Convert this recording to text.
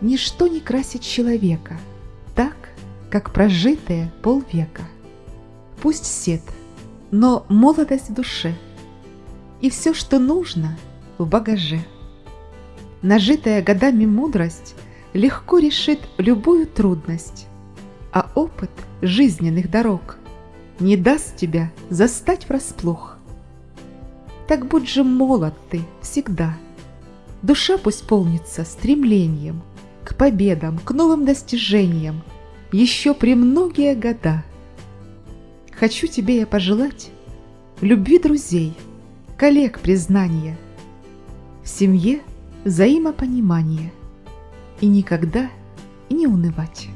Ничто не красит человека так, как прожитые полвека. Пусть сед, но молодость в душе и все, что нужно, в багаже. Нажитая годами мудрость легко решит любую трудность, а опыт жизненных дорог не даст тебя застать врасплох. Так будь же молод ты всегда. Душа пусть полнится стремлением к победам, к новым достижениям, еще при многие года. Хочу тебе я пожелать любви друзей, коллег признания, в семье взаимопонимание и никогда не унывать.